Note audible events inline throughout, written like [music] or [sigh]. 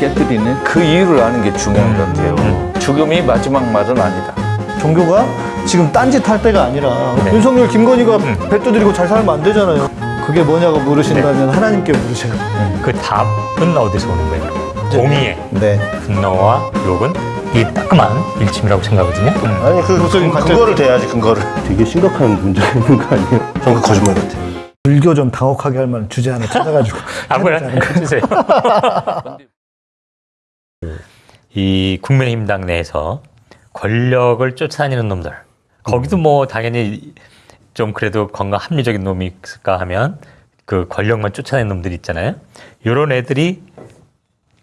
깨뜨리는 그 이유를 아는 게 중요한 것 같아요. 죽음이 마지막 말은 아니다. 종교가 지금 딴짓 할 때가 아니라 네. 윤석열, 김건희가 배 두드리고 잘 살면 안 되잖아요. 그게 뭐냐고 물으신다면 네. 하나님께 물으세요. 그 답은 어디서 오는 거예요? 공의의 네. 분노와 욕은 이 따끔한 일침이라고 생각하거든요. 음. 아니 그, 그 같아. 근거를 대야지 근거를. 되게 심각한 문제가 있는 거 아니에요? 전 그 거짓말 같아. 불교 좀 당혹하게 할 만한 주제 하나 [laughs] 찾아가지고 아무나 해주세요. [laughs] 이 국민의힘당 내에서 권력을 쫓아다니는 놈들 거기도 뭐 당연히 좀 그래도 건강 합리적인 놈이 있을까 하면 그 권력만 쫓아내는 놈들 있잖아요. 이런 애들이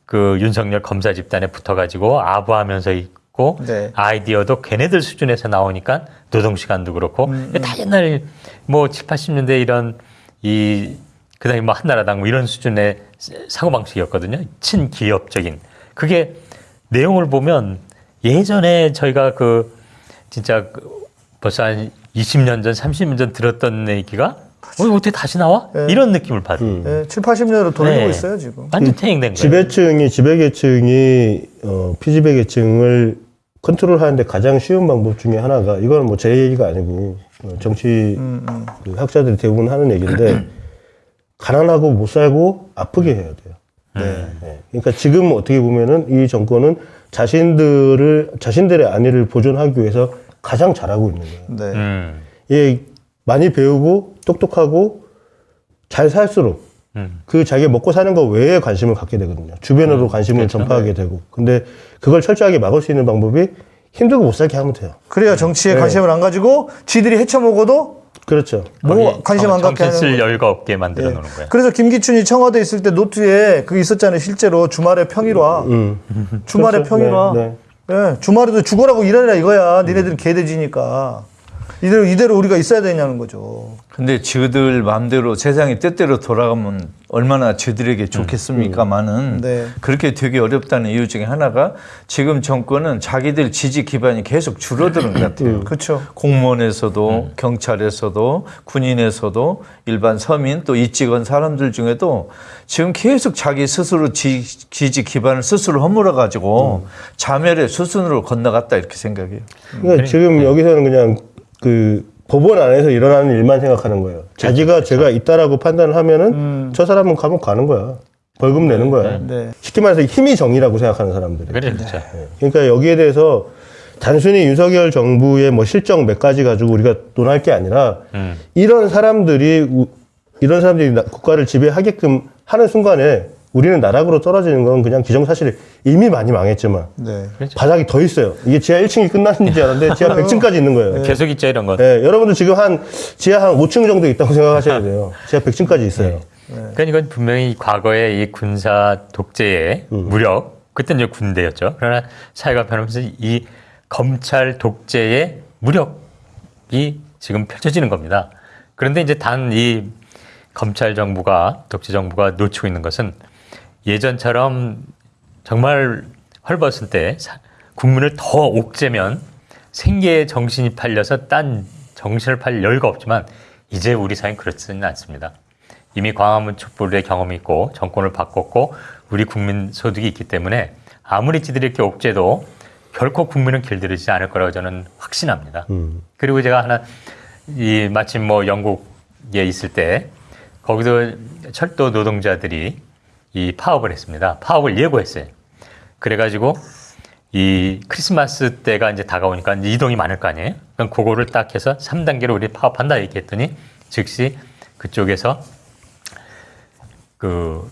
그 윤석열 검사 집단에 붙어가지고 아부하면서 있고 네. 아이디어도 걔네들 수준에서 나오니까 노동 시간도 그렇고 다 옛날 뭐 7, 80년대 이런 이 그다음에 뭐 한나라당 뭐 이런 수준의 사고 방식이었거든요. 친기업적인 그게 내용을 보면 예전에 저희가 그 진짜 그 벌써 한 20년 전, 30년 전 들었던 얘기가 어, 어떻게 다시 나와? 네. 이런 느낌을 받은 네, 7, 80년으로 돌리고 네. 있어요 지금. 완전 퇴행된 거예요. 지배층이 지배계층이 어, 피지배계층을 컨트롤 하는데 가장 쉬운 방법 중에 하나가 이거는 뭐제 얘기가 아니고 어, 정치 음, 음. 그 학자들이 대부분 하는 얘기인데 [clears throat] 가난하고 못 살고 아프게 해야 돼요. 네. 네. 그러니까 지금 어떻게 보면은 이 정권은 자신들을 자신들의 안위를 보존하기 위해서 가장 잘하고 있는 거예요. 네. 음, 예, 많이 배우고 똑똑하고 잘 살수록 음. 그 자기가 먹고 사는 거 외에 관심을 갖게 되거든요. 주변으로 관심을 전파하게 되고. 근데 그걸 철저하게 막을 수 있는 방법이 힘들고 못 살게 하면 돼요. 그래야 정치에 네. 관심을 안 가지고 지들이 헤쳐먹어도 그렇죠. 뭐 관심 안 갖게 하는. 여유가 없게 만들어 예. 놓는 거야. 그래서 김기춘이 청와대 있을 때 노트에 그게 있었잖아요. 실제로 주말에 평일화. 음. 주말에 그렇죠. 평일화. 네, 네. 예, 주말에도 죽어라고 일하라 이거야. 니네들은 개돼지니까. 이대로, 이대로 우리가 있어야 되냐는 거죠. 근데 지들 마음대로 세상이 때때로 돌아가면 얼마나 지들에게 좋겠습니까만은 네. 그렇게 되게 어렵다는 이유 중에 하나가 지금 정권은 자기들 지지 기반이 계속 줄어드는 것 같아요. 그렇죠. 공무원에서도 경찰에서도 군인에서도 일반 서민 또 이직원 사람들 중에도 지금 계속 자기 스스로 지, 지지 기반을 스스로 허물어 가지고 자멸의 수순으로 건너갔다 이렇게 생각해요. 그러니까 지금 여기서는 그냥 그 법원 안에서 일어나는 일만 생각하는 거예요. 자기가 제가 있다라고 판단을 하면은 저 사람은 감옥 가는 거야. 벌금 내는 거야. 네. 쉽게 말해서 힘이 정의라고 생각하는 사람들이. 그래, 그렇죠. 그러니까 여기에 대해서 단순히 윤석열 정부의 뭐 실정 몇 가지 가지고 우리가 논할 게 아니라 음. 이런 사람들이 우- 이런 사람들이 나- 국가를 지배하게끔 하는 순간에 우리는 나락으로 떨어지는 건 그냥 기정사실이 이미 많이 망했지만 네. 바닥이 더 있어요. 이게 지하 1층이 끝나는 줄 알았는데 지하 100층까지 있는 거예요. 계속 있죠 이런 거. 예, 여러분들 지금 한 지하 한 5층 정도 있다고 생각하셔야 돼요. 지하 100층까지 있어요. 그러니까 이건 분명히 과거의 이 군사 독재의 무력, 그때는 이제 군대였죠. 그러나 사회가 변하면서 이 검찰 독재의 무력이 지금 펼쳐지는 겁니다. 그런데 이제 단 이 검찰 정부가 독재 정부가 놓치고 있는 것은 예전처럼 정말 헐벗을 때 사- 국민을 더 옥죄면 생계에 정신이 팔려서 딴 정신을 팔 여유가 없지만 이제 우리 사회는 그렇지는 않습니다. 이미 광화문 촛불의 경험이 있고 정권을 바꿨고 우리 국민 소득이 있기 때문에 아무리 지들이 이렇게 옥죄도 결코 국민은 길들이지 않을 거라고 저는 확신합니다. 그리고 제가 하나 이 마침 뭐 영국에 있을 때 거기도 철도 노동자들이 이 파업을 했습니다. 파업을 예고했어요. 그래가지고 이 크리스마스 때가 이제 다가오니까 이제 이동이 많을 거 아니에요? 그럼 그거를 딱 해서 3단계로 우리 파업한다 얘기했더니 즉시 그쪽에서 그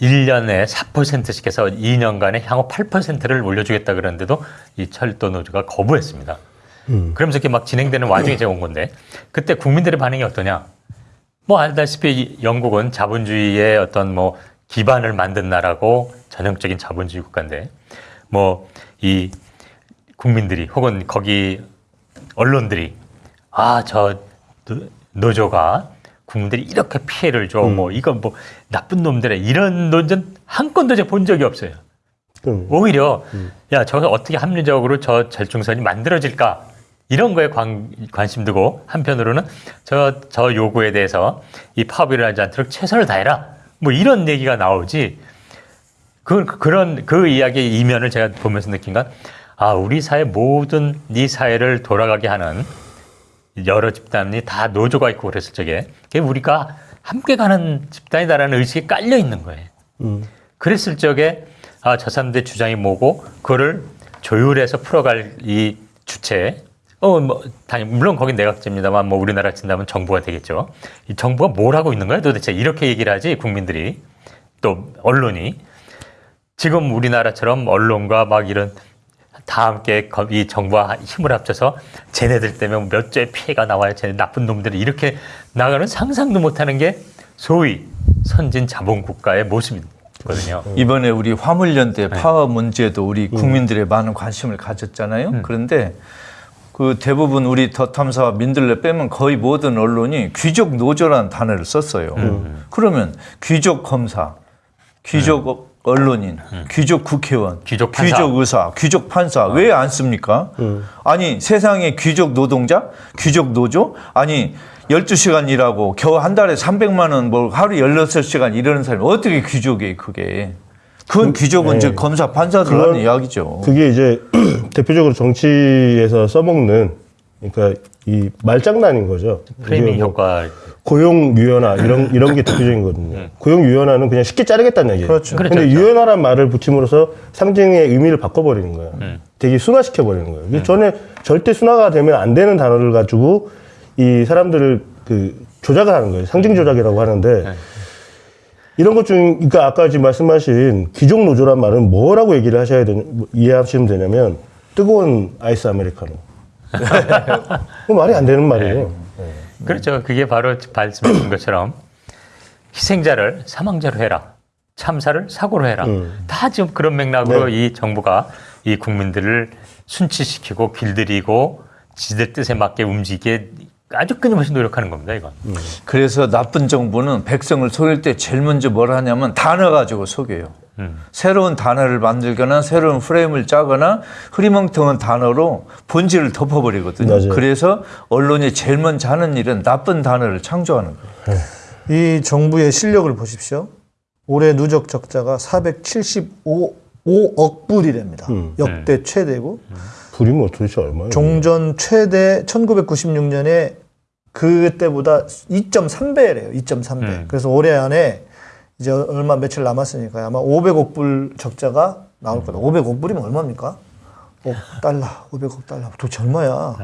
1년에 4%씩 해서 2년간에 향후 8%를 올려주겠다 그러는데도 이 철도 노조가 거부했습니다. 그러면서 이렇게 막 진행되는 와중에 제가 온 건데 그때 국민들의 반응이 어떠냐? 뭐 알다시피 이 영국은 자본주의의 어떤 뭐 기반을 만든 나라고 전형적인 자본주의 국가인데 뭐 이 국민들이 혹은 거기 언론들이 아 저 노조가 국민들이 이렇게 피해를 줘. 뭐 이건 뭐 나쁜 놈들의 이런 논전 한 건도 제가 본 적이 없어요. 그럼 오히려 야 저거 어떻게 합리적으로 저 절충선이 만들어질까 이런 거에 관, 관심 두고 한편으로는 저, 저 요구에 대해서 이 파업이 일어나지 않도록 최선을 다해라. 뭐 이런 얘기가 나오지. 그 그런 그 이야기의 이면을 제가 보면서 느낀 건 아, 우리 사회 모든 이 사회를 돌아가게 하는 여러 집단이 다 노조가 있고 그랬을 적에 그게 우리가 함께 가는 집단이다라는 의식이 깔려 있는 거예요. 그랬을 적에 아, 저 사람들의 주장이 뭐고 그거를 조율해서 풀어갈 이 주체 어, 뭐, 당연히, 물론 거긴 내각제입니다만, 뭐, 우리나라 친다면 정부가 되겠죠. 이 정부가 뭘 하고 있는 거야 도대체? 이렇게 얘기를 하지, 국민들이. 또, 언론이. 지금 우리나라처럼 언론과 막 이런 다 함께 거- 이 정부와 힘을 합쳐서 쟤네들 때문에 몇 조의 피해가 나와요. 쟤네 나쁜 놈들이 이렇게 나가는 상상도 못하는 게 소위 선진 자본 국가의 모습이거든요. 이번에 우리 화물연대 파업 문제도 우리 국민들의 많은 관심을 가졌잖아요. 그런데 그 대부분 우리 더 탐사와 민들레 빼면 거의 모든 언론이 귀족 노조라는 단어를 썼어요. 그러면 귀족 검사, 귀족 언론인, 귀족 국회의원, 귀족 판사. 귀족 의사, 귀족 판사 왜안 씁니까? 아니 세상에 귀족 노동자, 귀족 노조, 아니 12시간 일하고 겨우 한 달에 300만 원, 뭐 하루 16시간 이러는 사람이 어떻게 귀족이에요, 그게. 그건 귀족은 이제 검사, 판사들 하는 이야기죠. 그게 이제 대표적으로 정치에서 써먹는 그러니까 이 말장난인 거죠. 프레이밍 뭐 효과. 고용 유연화 이런 이런 게 대표적이거든요. 고용 유연화는 그냥 쉽게 자르겠다는 얘기예요. 그렇죠. 그렇죠, 근데 그렇죠. 유연화란 말을 붙임으로써 상징의 의미를 바꿔버리는 거예요. 되게 순화시켜 버리는 거예요. 그래서 전에 절대 순화가 되면 안 되는 단어를 가지고 이 사람들을 그 조작을 하는 거예요. 상징 조작이라고 하는데 이런 것 중, 그러니까 아까 지금 말씀하신 귀족 노조란 말은 뭐라고 얘기를 하셔야 되냐, 뭐 이해하시면 되냐면 뜨거운 아이스 아메리카노. [laughs] 그 말이 안 되는 말이에요. 그렇죠. 그게 바로 말씀해 준 것처럼 희생자를 사망자로 해라. 참사를 사고로 해라. 다 지금 그런 맥락으로 이 정부가 이 국민들을 순치시키고 길들이고 지들 뜻에 맞게 움직이게 아주 끊임없이 노력하는 겁니다, 이건. 그래서 나쁜 정부는 백성을 속일 때 제일 먼저 뭘 하냐면 단어 가지고 속여요. 새로운 단어를 만들거나 새로운 프레임을 짜거나 흐리멍텅한 단어로 본질을 덮어버리거든요. 맞아요. 그래서 언론이 제일 먼저 하는 일은 나쁜 단어를 창조하는 거예요. 이 정부의 실력을 보십시오. 올해 누적 적자가 475억 불이랍니다. 역대 최대고 불이면 도대체 얼마예요? 종전 최대 1996년에 그때보다 2.3배래요. 2.3배. 그래서 올해 안에 이제 얼마 며칠 남았으니까 아마 500억 불 적자가 나올 거다. 500억 불이면 얼마입니까? 5억 달러, 500억 달러. 도대체 얼마야?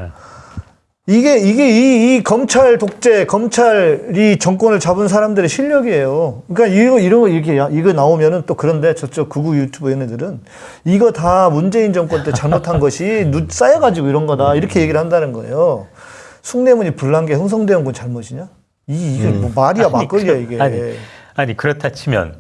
이게 이게 이, 이 검찰 독재, 검찰이 정권을 잡은 사람들의 실력이에요. 그러니까 이거 이런 거 이렇게 야- 이거 나오면은 또 그런데 저쪽 극우 유튜버 얘네들은 이거 다 문재인 정권 때 잘못한 것이 누, 쌓여가지고 이런 거다 이렇게 얘기를 한다는 거예요. 숭례문이 불난 게 흥성대원 군 잘못이냐? 이 이게 뭐 말이야 아니, 막걸리야 그- 이게. 아니, 아니 그렇다 치면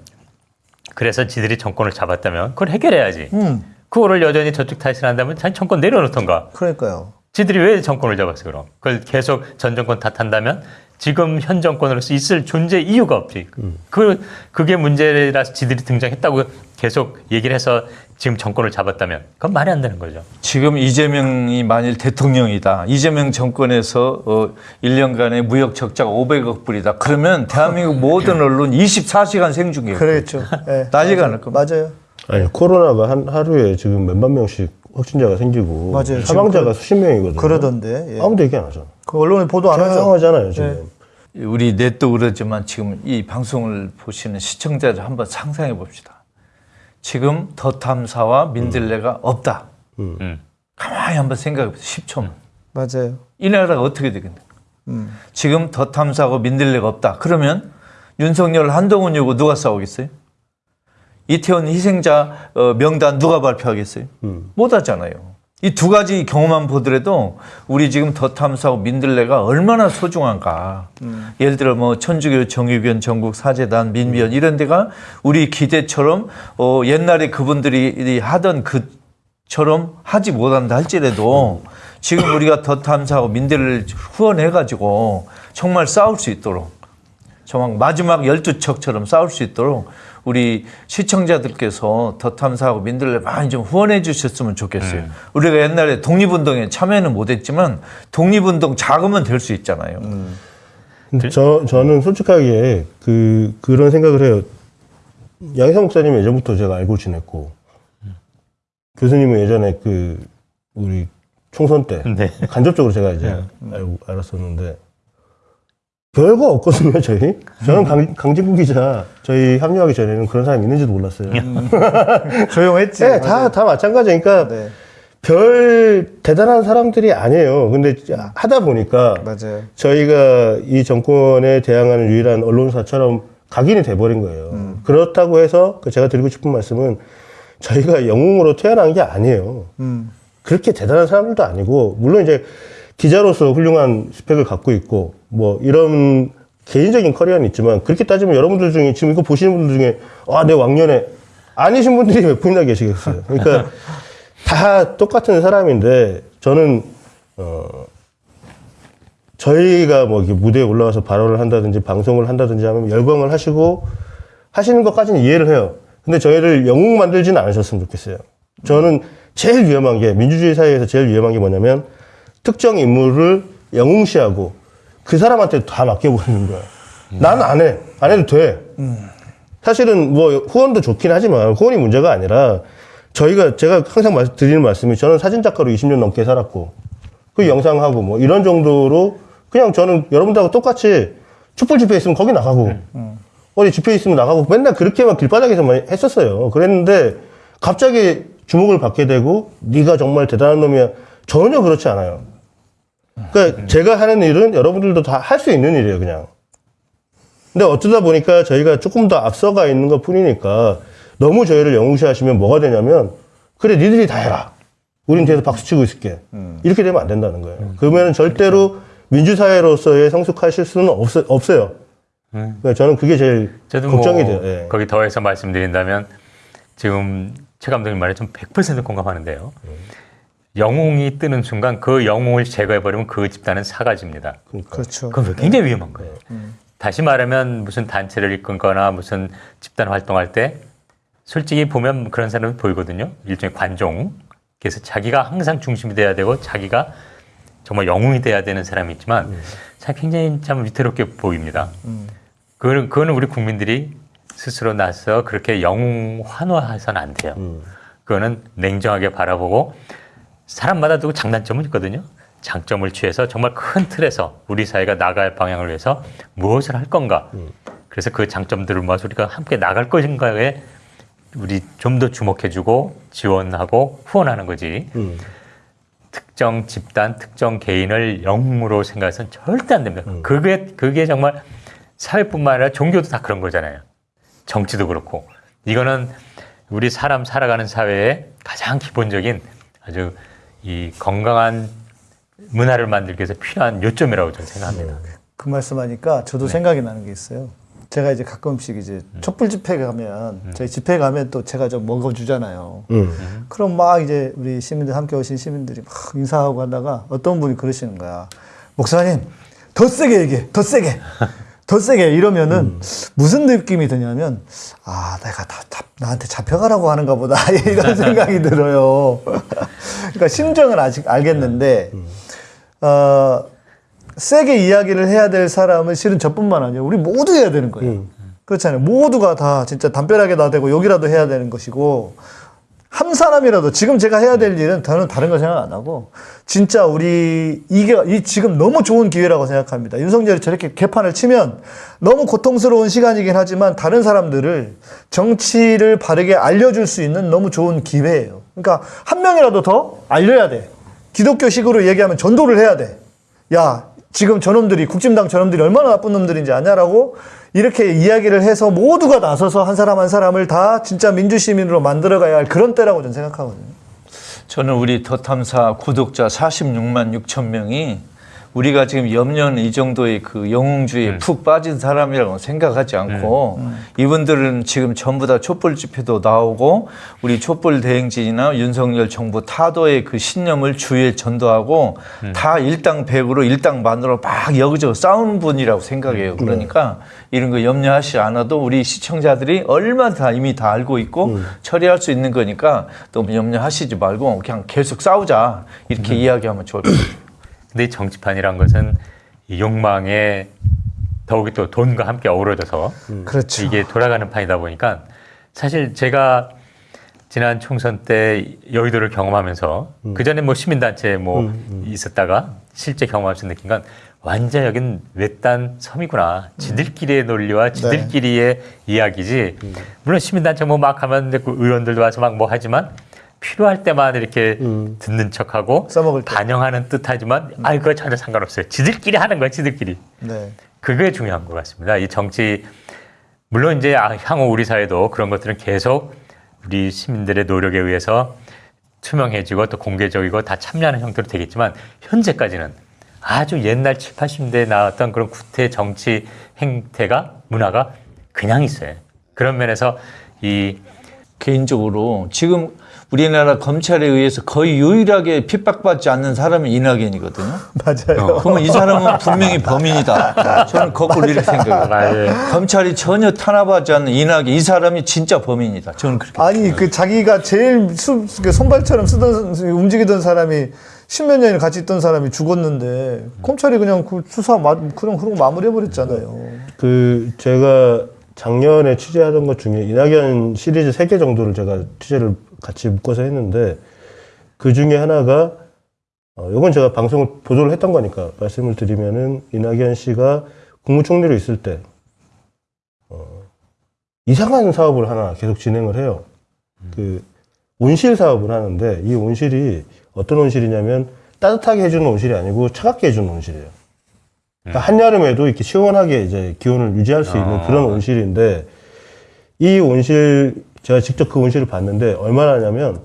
그래서 지들이 정권을 잡았다면 그걸 해결해야지. 음, 그거를 여전히 저쪽 탓을 한다면 자기 정권 내려놓던가. 그러니까요. 지들이 왜 정권을 잡았어 그럼? 그걸 계속 전 정권 탓한다면 지금 현 정권으로서 있을 존재 이유가 없지. 그 그게 문제라서 지들이 등장했다고 계속 얘기를 해서 지금 정권을 잡았다면 그건 말이 안 되는 거죠. 지금 이재명이 만일 대통령이다. 이재명 정권에서 어, 1년간의 무역 적자가 500억 불이다. 그러면 대한민국 모든 언론 24시간 생중계. 그렇죠. 예. 난리가. 날 겁니다. 맞아요. 아니 코로나가 한 하루에 지금 몇만 명씩 확진자가 생기고 맞아요. 사망자가 수십 명이거든요. 그러던데. 예. 아무도 얘기 안 하잖아. 그 언론에 보도 안 하죠. 조용하잖아요 지금. 우리 넷도 그러지만 지금 이 방송을 보시는 시청자들 한번 상상해 봅시다. 지금 더 탐사와 민들레가 없다. 음. 가만히 한번 생각해 보세요. 10초만. 맞아요. 이 나라가 어떻게 되겠는가? 음. 지금 더 탐사하고 민들레가 없다. 그러면 윤석열 한동훈 요구 누가 싸우겠어요? 이태원 희생자 어, 명단 누가 발표하겠어요? 못 하잖아요. 이 두 가지 경우만 보더라도 우리 지금 더 탐사하고 민들레가 얼마나 소중한가. 예를 들어 뭐 천주교 정의변 전국 사재단 민변 이런 데가 우리 기대처럼 어, 옛날에 그분들이 하던 그처럼 하지 못한다 할지라도 지금 우리가 더 탐사하고 민들레를 후원해 가지고 정말 싸울 수 있도록 정말 마지막 열두 척처럼 싸울 수 있도록 우리 시청자들께서 더 탐사하고 민들레 많이 좀 후원해 주셨으면 좋겠어요. 우리가 옛날에 독립운동에 참여는 못했지만 독립운동 자금은 될 수 있잖아요. 근데 저 저는 솔직하게 그 그런 생각을 해요. 양희성 목사님 예전부터 제가 알고 지냈고 교수님은 예전에 그 우리 총선 때 네. 간접적으로 제가 이제 알고 알았었는데 별거 없거든요 저희 저는 강, 강진구 기자 저희 합류하기 전에는 그런 사람이 있는지도 몰랐어요 [laughs] 조용했지. 네, 다, 다 마찬가지니까 네, 별 대단한 사람들이 아니에요 근데 하다 보니까 맞아요. 저희가 이 정권에 대항하는 유일한 언론사처럼 각인이 돼버린 거예요. 그렇다고 해서 그 제가 드리고 싶은 말씀은 저희가 영웅으로 태어난 게 아니에요. 음, 그렇게 대단한 사람들도 아니고 물론 이제 기자로서 훌륭한 스펙을 갖고 있고 뭐 이런 개인적인 커리어는 있지만 그렇게 따지면 여러분들 중에 지금 이거 보시는 분들 중에 아 내 왕년에 아니신 분들이 몇 분이나 계시겠어요. 그러니까 [laughs] 다 똑같은 사람인데 저는 어 저희가 뭐 이렇게 무대에 올라와서 발언을 한다든지 방송을 한다든지 하면 열광을 하시고 하시는 것까지는 이해를 해요. 근데 저희를 영웅 만들지는 않으셨으면 좋겠어요. 저는 제일 위험한 게 민주주의 사회에서 제일 위험한 게 뭐냐면 특정 인물을 영웅시하고 그 사람한테 다 맡겨버리는 거야. 난안 해. 안 해도 돼. 사실은 뭐 후원도 좋긴 하지만 후원이 문제가 아니라 저희가 제가 항상 말- 드리는 말씀이 저는 사진 작가로 20년 넘게 살았고 그 영상하고 뭐 이런 정도로 그냥 저는 여러분들하고 똑같이 촛불 집회 있으면 거기 나가고 어디 집회 있으면 나가고 맨날 그렇게만 길바닥에서만 했었어요. 그랬는데 갑자기 주목을 받게 되고 네가 정말 대단한 놈이야 전혀 그렇지 않아요. 그러니까 제가 하는 일은 여러분들도 다 할 수 있는 일이에요, 그냥. 근데 어쩌다 보니까 저희가 조금 더 앞서가 있는 것 뿐이니까 너무 저희를 영웅시하시면 뭐가 되냐면 그래 니들이 다 해라. 우린 뒤에서 박수 치고 있을게. 이렇게 되면 안 된다는 거예요. 그러면 절대로 민주사회로서의 성숙하실 수는 없, 없어요. 그러니까 저는 그게 제일 저도 걱정이 뭐 돼요. 예. 거기 더해서 말씀드린다면 지금 최 감독님 말에 좀 100% 공감하는데요. 영웅이 뜨는 순간 그 영웅을 제거해버리면 그 집단은 사가집니다. 그렇죠. 그건 굉장히 위험한 거예요. 다시 말하면 무슨 단체를 이끌거나 무슨 집단 활동할 때 솔직히 보면 그런 사람이 보이거든요. 일종의 관종. 그래서 자기가 항상 중심이 돼야 되고 자기가 정말 영웅이 돼야 되는 사람이 있지만 참 굉장히 참 위태롭게 보입니다. 그거는, 그거는 우리 국민들이 스스로 나서 그렇게 영웅 환호해서는 안 돼요. 그거는 냉정하게 바라보고 사람마다 또 장단점은 있거든요. 장점을 취해서 정말 큰 틀에서 우리 사회가 나갈 방향을 위해서 무엇을 할 건가. 그래서 그 장점들을 모아서 우리가 함께 나갈 것인가에 우리 좀 더 주목해주고 지원하고 후원하는 거지. 음. 특정 집단, 특정 개인을 영웅으로 생각해서는 절대 안 됩니다. 그게 그게 정말 사회뿐만 아니라 종교도 다 그런 거잖아요. 정치도 그렇고 이거는 우리 사람 살아가는 사회의 가장 기본적인 아주 이 건강한 문화를 만들기 위해서 필요한 요점이라고 저는 생각합니다. 그 말씀하니까 저도 생각이 나는 게 있어요. 제가 이제 가끔씩 이제 촛불 집회 가면 저희 집회 가면 또 제가 좀 먹어주잖아요. 음. 그럼 막 이제 우리 시민들 함께 오신 시민들이 막 인사하고 하다가 어떤 분이 그러시는 거야. 목사님 더 세게 얘기해, 더 세게, 더 세게 이러면은 무슨 느낌이 드냐면 아 내가 다, 다 나한테 잡혀가라고 하는가 보다 [laughs] 이런 생각이 들어요. 그러니까 심정은 아직 알겠는데 어. 세게 이야기를 해야 될 사람은 실은 저뿐만 아니라 우리 모두 해야 되는 거예요. 그렇잖아요. 모두가 다 진짜 담벼락에 나대고 욕이라도 해야 되는 것이고 한 사람이라도 지금 제가 해야 될 일은 저는 다른 거 생각 안 하고 진짜 우리 이게 이 지금 너무 좋은 기회라고 생각합니다. 윤석열이 저렇게 개판을 치면 너무 고통스러운 시간이긴 하지만 다른 사람들을 정치를 바르게 알려줄 수 있는 너무 좋은 기회예요. 그러니까 한 명이라도 더 알려야 돼. 기독교식으로 얘기하면 전도를 해야 돼. 야, 지금 저놈들이 국진당 저놈들이 얼마나 나쁜 놈들인지 아냐라고 이렇게 이야기를 해서 모두가 나서서 한 사람 한 사람을 다 진짜 민주시민으로 만들어가야 할 그런 때라고 저는 생각하거든요. 저는 우리 더 탐사 구독자 46만 6천 명이 우리가 지금 염려는 이 정도의 그 영웅주의에 푹 빠진 사람이라고 생각하지 않고 이분들은 지금 전부 다 촛불 집회도 나오고 우리 촛불 대행진이나 윤석열 정부 타도의 그 신념을 주위에 전도하고 다 일당백으로 일당만으로 막 여기저기 싸우는 분이라고 생각해요. 그러니까 이런 거 염려하지 않아도 우리 시청자들이 얼마나 다 이미 다 알고 있고 처리할 수 있는 거니까 너무 염려하시지 말고 그냥 계속 싸우자. 이렇게 이야기하면 좋을 것 같아요. 근데 이 정치판이란 것은 이 욕망에 더욱이 또 돈과 함께 어우러져서 그렇죠. 이게 돌아가는 판이다 보니까 사실 제가 지난 총선 때 여의도를 경험하면서 그 전에 뭐 시민단체 뭐 있었다가 실제 경험하면서 느낀 건 완전 여긴 외딴 섬이구나. 지들끼리의 논리와 지들끼리의 이야기지. 물론 시민단체 뭐 막 하면 그 의원들도 와서 막 뭐 하지만 필요할 때만 이렇게 듣는 척하고 써먹을 때. 반영하는 듯하지만 아 그거 전혀 상관없어요. 지들끼리 하는 거야, 지들끼리. 네. 그게 중요한 것 같습니다. 이 정치 물론 이제 아, 향후 우리 사회도 그런 것들은 계속 우리 시민들의 노력에 의해서 투명해지고 또 공개적이고 다 참여하는 형태로 되겠지만 현재까지는 아주 옛날 7, 80년대에 나왔던 그런 구태 정치 행태가 문화가 그냥 있어요. 그런 면에서 이 개인적으로 지금 우리나라 검찰에 의해서 거의 유일하게 핍박받지 않는 사람이 이낙연이거든요. 맞아요. 그러면 이 사람은 분명히 범인이다. 저는 거꾸로 이렇게 생각해요. 아, 검찰이 전혀 탄압하지 않는 이낙연 이 사람이 진짜 범인이다. 저는 그렇게. 아니 그 자기가 제일 수, 그 손발처럼 쓰던 움직이던 사람이 십몇 년을 같이 있던 사람이 죽었는데 검찰이 그냥 그 수사 마, 그냥 그러고 마무리해 버렸잖아요. 그 제가 작년에 취재하던 것 중에 이낙연 시리즈 세 개 정도를 제가 취재를 같이 묶어서 했는데 그 중에 하나가 어, 이건 제가 방송을 보도를 했던 거니까 말씀을 드리면은 이낙연 씨가 국무총리로 있을 때 어, 이상한 사업을 하나 계속 진행을 해요. 그 온실 사업을 하는데 이 온실이 어떤 온실이냐면 따뜻하게 해주는 온실이 아니고 차갑게 해주는 온실이에요. 그러니까 한여름에도 이렇게 시원하게 이제 기온을 유지할 수 있는 아. 그런 온실인데 이 온실 제가 직접 그 온실을 봤는데 얼마나 하냐면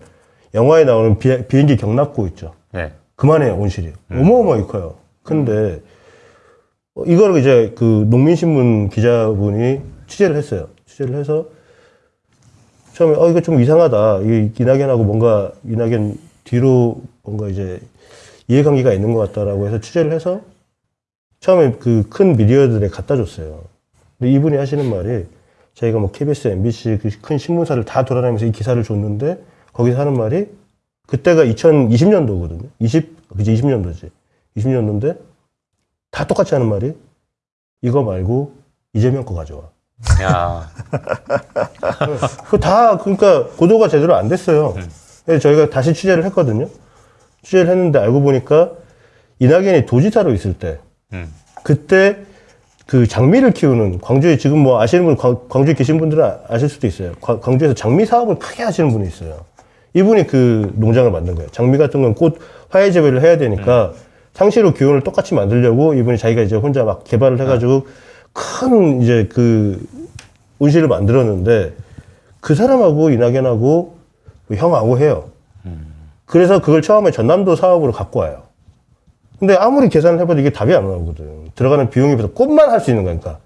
영화에 나오는 비, 비행기 경납고 있죠. 네. 그만해요 온실이 어마어마하게 커요. 근데 어, 이걸 이제 그 농민신문 기자분이 취재를 했어요. 취재를 해서 처음에 어 이거 좀 이상하다. 이 이낙연하고 뭔가 이낙연 뒤로 뭔가 이제 이해관계가 있는 것 같다라고 해서 취재를 해서 처음에 그 큰 미디어들에 갖다 줬어요. 근데 이분이 하시는 말이 저희가 뭐 KBS, MBC 그큰 신문사를 다 돌아다니면서 이 기사를 줬는데 거기서 하는 말이 그때가 2020년도거든요. 20, 그지 20년도지. 20년도인데 다 똑같이 하는 말이 이거 말고 이재명 거 가져와. 야, [laughs] 그다 그러니까 보도가 제대로 안 됐어요. 그래서 저희가 다시 취재를 했거든요. 취재를 했는데 알고 보니까 이낙연이 도지사로 있을 때 음. 그때 그 장미를 키우는 광주에 지금 뭐 아시는 분 광- 광주에 계신 분들은 아- 아실 수도 있어요. 과- 광주에서 장미 사업을 크게 하시는 분이 있어요. 이분이 그 농장을 만든 거예요. 장미 같은 건 꽃 화해 재배를 해야 되니까 상시로 기온을 똑같이 만들려고 이분이 자기가 이제 혼자 막 개발을 해가지고 큰 이제 그 온실을 만들었는데 그 사람하고 이낙연하고 뭐 형하고 해요. 그래서 그걸 처음에 전남도 사업으로 갖고 와요. 근데 아무리 계산을 해봐도 이게 답이 안 나오거든. 들어가는 비용에 비해서 꽃만 할 수 있는 거니까.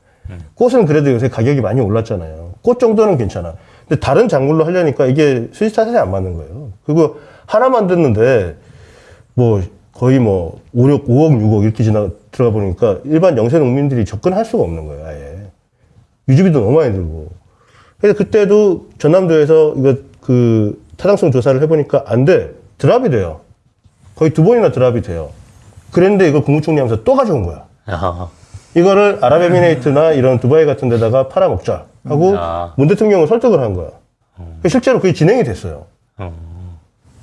꽃은 그래도 요새 가격이 많이 올랐잖아요. 꽃 정도는 괜찮아. 근데 다른 작물로 하려니까 이게 차선이 안 맞는 거예요. 그리고 하나 만드는데 뭐 거의 뭐 5, 6, 5억, 6억 이렇게 지나 들어가 보니까 일반 영세 농민들이 접근할 수가 없는 거예요, 아예. 유지비도 너무 많이 들고. 그래서 그때도 전남도에서 이거 그 타당성 조사를 해보니까 안 돼. 드랍이 돼요. 거의 두 번이나 드랍이 돼요. 그랬는데 이걸 국무총리 하면서 또 가져온 거야. 야, 이거를 아랍에미레이트나 이런 두바이 같은 데다가 팔아먹자 하고 아. 문 대통령을 설득을 한 거야. 실제로 그게 진행이 됐어요. 어.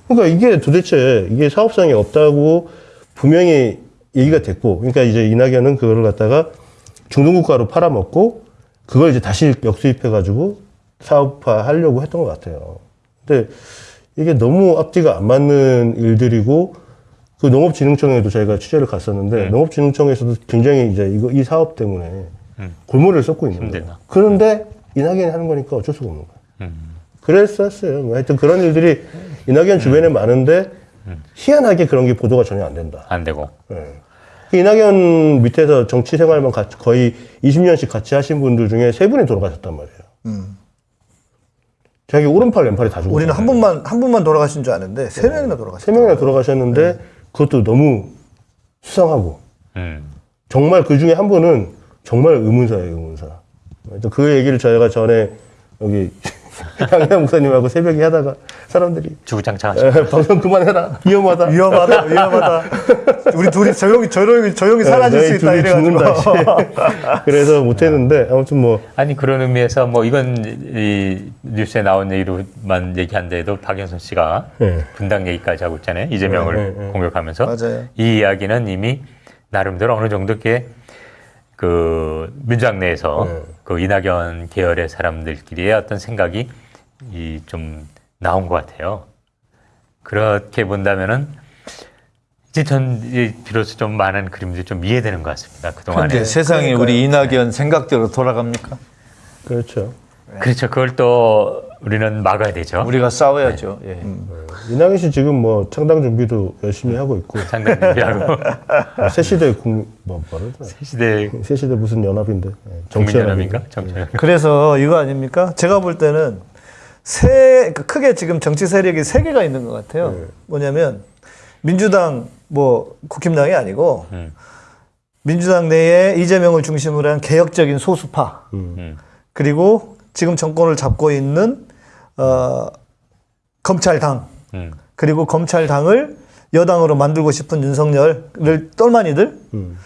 그러니까 이게 도대체 이게 사업성이 없다고 분명히 얘기가 됐고, 그러니까 이제 이낙연은 그거를 갖다가 중동국가로 팔아먹고 그걸 이제 다시 역수입해가지고 사업화 하려고 했던 것 같아요. 근데 이게 너무 앞뒤가 안 맞는 일들이고 그 농업진흥청에도 저희가 취재를 갔었는데 농업진흥청에서도 굉장히 이제 이거 이 사업 때문에 골머리를 썩고 있는 거예요. 그런데 이낙연이 하는 거니까 어쩔 수가 없는 거예요. 음. 그랬었어요. 뭐 하여튼 그런 일들이 이낙연 주변에 많은데 희한하게 그런 게 보도가 전혀 안 된다. 안 되고. 예. 그 이낙연 밑에서 정치 생활만 같이 거의 20년씩 같이 하신 분들 중에 세 분이 돌아가셨단 말이에요. 음. 자기 오른팔 왼팔이 다 죽었어요. 우리는 한 분만 한 분만 돌아가신 줄 아는데 세 명이나 돌아가셨어요. 세 명이나 돌아가셨는데 그것도 너무 수상하고 음. 정말 그 중에 한 분은 정말 의문사예요, 의문사. 그 얘기를 저희가 전에 여기 [laughs] 양양 목사님하고 새벽에 하다가 사람들이 주구장창하시고 에, 방송 그만해라 위험하다. 위험하다, 위험하다. [laughs] 우리 둘이 조용히, 조용히, 조용히 사라질 네, 수 있다 이래가지고. 죽는다. [laughs] 그래서 못했는데 아무튼 뭐 아니 그런 의미에서 뭐 이건 이 뉴스에 나온 얘기로만 얘기한데도 박영선 씨가 네. 분당 얘기까지 하고 있잖아요 이재명을 네, 네, 네. 공격하면서 맞아요. 이 이야기는 이미 나름대로 어느 정도 이렇게 그 민주당 내에서 네. 그 이낙연 계열의 사람들끼리의 어떤 생각이 이 좀 나온 것 같아요. 그렇게 본다면은 이제 전이 비로소 좀 많은 그림들이 좀 이해되는 것 같습니다. 그동안에. 근데 세상이 우리 이낙연 생각대로 돌아갑니까? 그렇죠. 그렇죠. 그걸 또 우리는 막아야 되죠. 우리가 싸워야죠. 예. 이낙연 씨 지금 뭐 창당 준비도 열심히 하고 있고 [laughs] 상당 준비하고 뭐 새시대 국뭐 뭐라 그러나 시대 새시대 무슨 연합인데 예, 정치연합인가? 국민연합인가 정치연합. 그래서 이거 아닙니까? 제가 볼 때는 세, 그 크게 지금 정치 세력이 세 개가 있는 것 같아요. 네. 뭐냐면 민주당, 뭐 국힘당이 아니고 음. 민주당 내에 이재명을 중심으로 한 개혁적인 소수파 음. 그리고 지금 정권을 잡고 있는 어, 검찰당 음. 그리고 검찰당을 여당으로 만들고 싶은 윤석열을 똘마니들 음.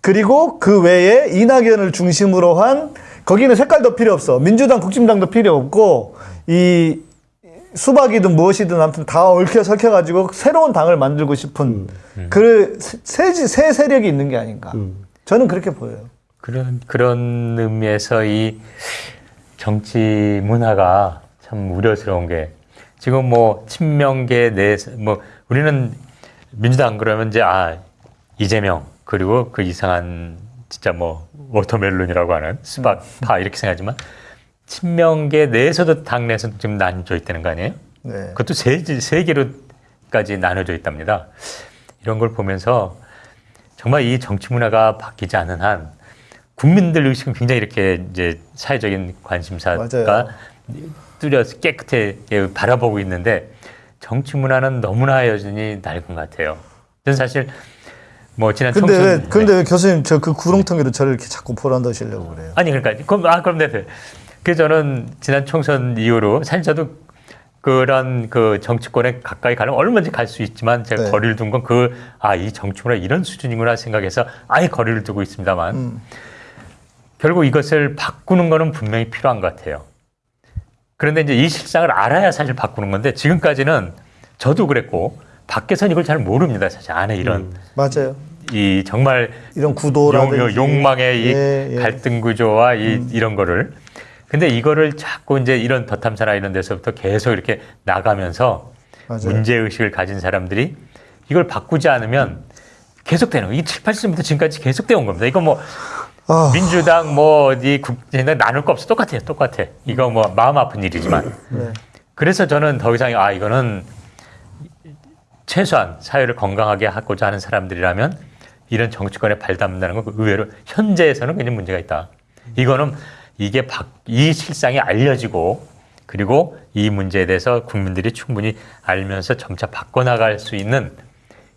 그리고 그 외에 이낙연을 중심으로 한 거기는 색깔도 필요 없어 민주당 국힘당도 필요 없고 이 수박이든 무엇이든 아무튼 다 얽혀 설켜 가지고 새로운 당을 만들고 싶은 그세 세 세력이 있는 게 아닌가 저는 그렇게 보여요. 그런 그런 의미에서 이 정치 문화가 참 우려스러운 게 지금 뭐 친명계 내에서 뭐 우리는 민주당 그러면 이제 아 이재명 그리고 그 이상한 진짜 뭐 watermelon이라고 하는 수박 파 이렇게 생각하지만 친명계 내에서도 당내에서 지금 나눠져 있다는 거 아니에요? 네. 그것도 세, 세 개로까지 나눠져 있답니다. 이런 걸 보면서 정말 이 정치 문화가 바뀌지 않은 한 국민들 의식은 굉장히 이렇게 이제 사회적인 관심사가 맞아요. 뚜렷 깨끗하게 바라보고 있는데 정치 문화는 너무나 여전히 낡은 것 같아요. 저는 사실 뭐 지난 근데 총선 왜, 근데 왜 교수님 저 그 구렁텅이로 저를 이렇게 자꾸 보란다시려고 그래요? 아니 그러니까 그럼 아 그럼 네. 그래서 저는 지난 총선 이후로 사실 저도 그런 그 정치권에 가까이 가는 얼마든지 갈 수 있지만 제가 네. 거리를 둔 건 그 아 이 정치문화 이런 수준이구나 생각해서 아예 거리를 두고 있습니다만 음. 결국 이것을 바꾸는 거는 분명히 필요한 것 같아요. 그런데 이제 이 실상을 알아야 사실 바꾸는 건데 지금까지는 저도 그랬고 밖에서는 이걸 잘 모릅니다. 사실 안에 이런 맞아요. 이 정말 이런 용, 구도라든지 욕 망의 이 예, 예. 갈등 구조와 이, 이런 거를 근데 이거를 자꾸 이제 이런 덧탐사나 이런 데서부터 계속 이렇게 나가면서 맞아요. 문제 의식을 가진 사람들이 이걸 바꾸지 않으면 계속되는. 이 7, 80년부터 지금까지 계속되어 온 겁니다. 이거 뭐 아. 민주당 뭐 어디 국진당 나눌 거 없어 똑같아요. 똑같아. 이거 뭐 마음 아픈 일이지만 네. 그래서 저는 더 이상 아 이거는 최소한 사회를 건강하게 하고자 하는 사람들이라면 이런 정치권에 발담는다는 건 의외로 현재에서는 굉장히 문제가 있다. 이거는 이게 박, 이 실상이 알려지고 그리고 이 문제에 대해서 국민들이 충분히 알면서 점차 바꿔나갈 수 있는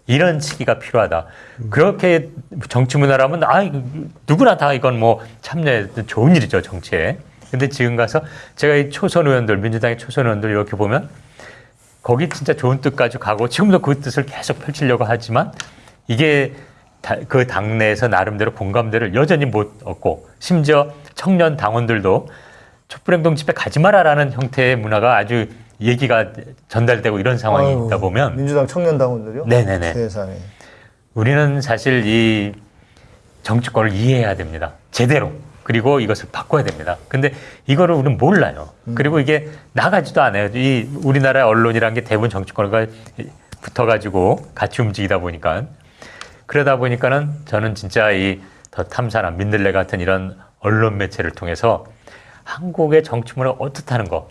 이런 시기가 필요하다. 그렇게 정치 문화라면 아 누구나 다 이건 뭐 참여해 좋은 일이죠 정치에. 근데 지금 가서 제가 이 초선 의원들 민주당의 초선 의원들 이렇게 보면 거기 진짜 좋은 뜻 가지고 가고 지금도 그 뜻을 계속 펼치려고 하지만 이게 다- 그 당내에서 나름대로 공감대를 여전히 못 얻고 심지어 청년 당원들도 촛불행동 집회 가지 마라라는 형태의 문화가 아주 얘기가 전달되고 이런 상황이 아유, 있다 보면 민주당 청년 당원들요? 네네네. 세상에. 우리는 사실 이 정치권을 이해해야 됩니다. 제대로. 그리고 이것을 바꿔야 됩니다. 근데 이거를 우리는 몰라요. 그리고 이게 나가지도 않아요. 이 우리나라 언론이란 게 대부분 정치권과 붙어가지고 같이 움직이다 보니까 그러다 보니까는 저는 진짜 이 더 탐사나 민들레 같은 이런 언론 매체를 통해서 한국의 정치 문화가 어떻다는 거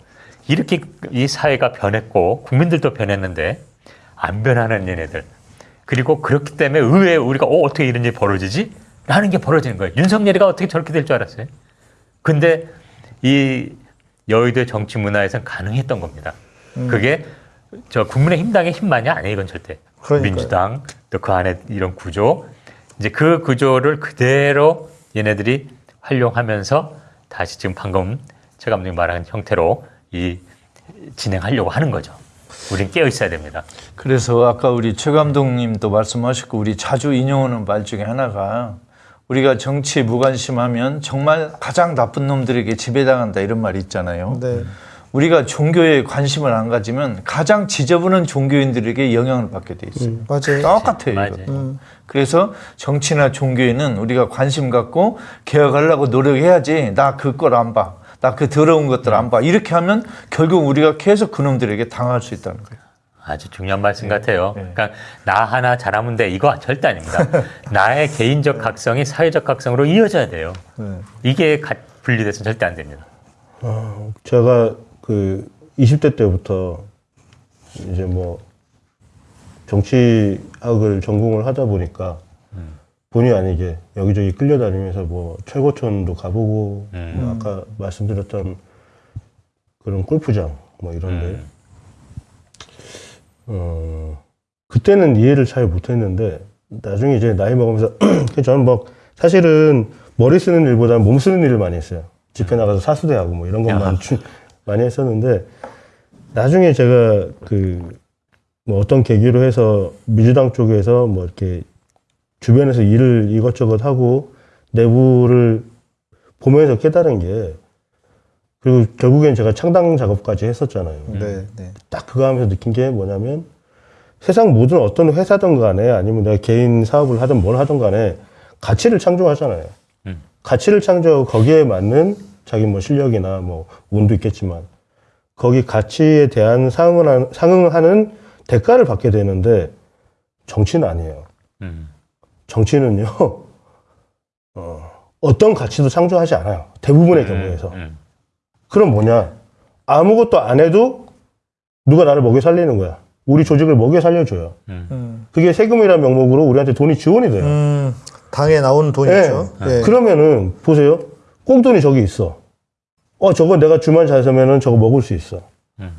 이렇게 이 사회가 변했고 국민들도 변했는데 안 변하는 얘네들 그리고 그렇기 때문에 의외에 우리가 어, 어떻게 이런 일이 벌어지지? 라는 게 벌어지는 거예요. 윤석열이가 어떻게 저렇게 될 줄 알았어요? 근데 이 여의도 정치 문화에서는 가능했던 겁니다. 그게 저 국민의힘당의 힘만이 아니에요, 이건 절대. 그러니까요. 민주당 또 그 안에 이런 구조 이제 그 구조를 그대로 얘네들이 활용하면서 다시 지금 방금 최 감독님 말한 형태로 이 진행하려고 하는 거죠. 우린 깨어 있어야 됩니다. 그래서 아까 우리 최 감독님도 말씀하셨고 우리 자주 인용하는 말 중에 하나가 우리가 정치에 무관심하면 정말 가장 나쁜 놈들에게 지배당한다 이런 말이 있잖아요. 네. 우리가 종교에 관심을 안 가지면 가장 지저분한 종교인들에게 영향을 받게 돼 있어요. 맞아요. 똑같아요. 맞아요. 이거. 그래서 정치나 종교에는 우리가 관심 갖고 개혁하려고 노력해야지. 나 그걸 안 봐. 나 그 더러운 것들 안 봐. 이렇게 하면 결국 우리가 계속 그놈들에게 당할 수 있다는 거예요. 아주 중요한 말씀 같아요. 그러니까 나 하나 잘하면 돼 이거 절대 아닙니다. [laughs] 나의 개인적 각성이 사회적 각성으로 이어져야 돼요. 이게 가- 분리돼서 절대 안 됩니다. 제가 그 20대 때부터 이제 뭐 정치학을 전공을 하다 보니까 본의 아니게 여기저기 끌려다니면서 뭐 철거촌도 가보고 뭐 아까 말씀드렸던 그런 골프장 뭐 이런데. 어 그때는 이해를 잘 못했는데 나중에 이제 나이 먹으면서 [clears throat] 저는 뭐 사실은 머리 쓰는 일보다는 몸 쓰는 일을 많이 했어요. 집회 나가서 사수대하고 뭐 이런 것만 주- 많이 했었는데 나중에 제가 그 뭐 어떤 계기로 해서 민주당 쪽에서 뭐 이렇게 주변에서 일을 이것저것 하고 내부를 보면서 깨달은 게 그리고 결국엔 제가 창당 작업까지 했었잖아요. 네, 네. 딱 그거 하면서 느낀 게 뭐냐면 세상 모든 어떤 회사든 간에 아니면 내가 개인 사업을 하든 뭘 하든 간에 가치를 창조하잖아요. 음. 가치를 창조하고 거기에 맞는 자기 뭐 실력이나 뭐 운도 있겠지만 거기 가치에 대한 상응하는, 상응하는 대가를 받게 되는데 정치는 아니에요. 음. 정치는요, [laughs] 어, 어떤 가치도 창조하지 않아요. 대부분의 경우에서. 음. 그럼 뭐냐? 아무것도 안 해도 누가 나를 먹여 살리는 거야. 우리 조직을 먹여 살려줘요. 음. 그게 세금이라는 명목으로 우리한테 돈이 지원이 돼요. 음, 당에 나오는 돈이죠. 네. 네. 그러면은 보세요. 꽁돈이 저기 있어. 어, 저거 내가 주만 잘 서면은 저거 먹을 수 있어. 음.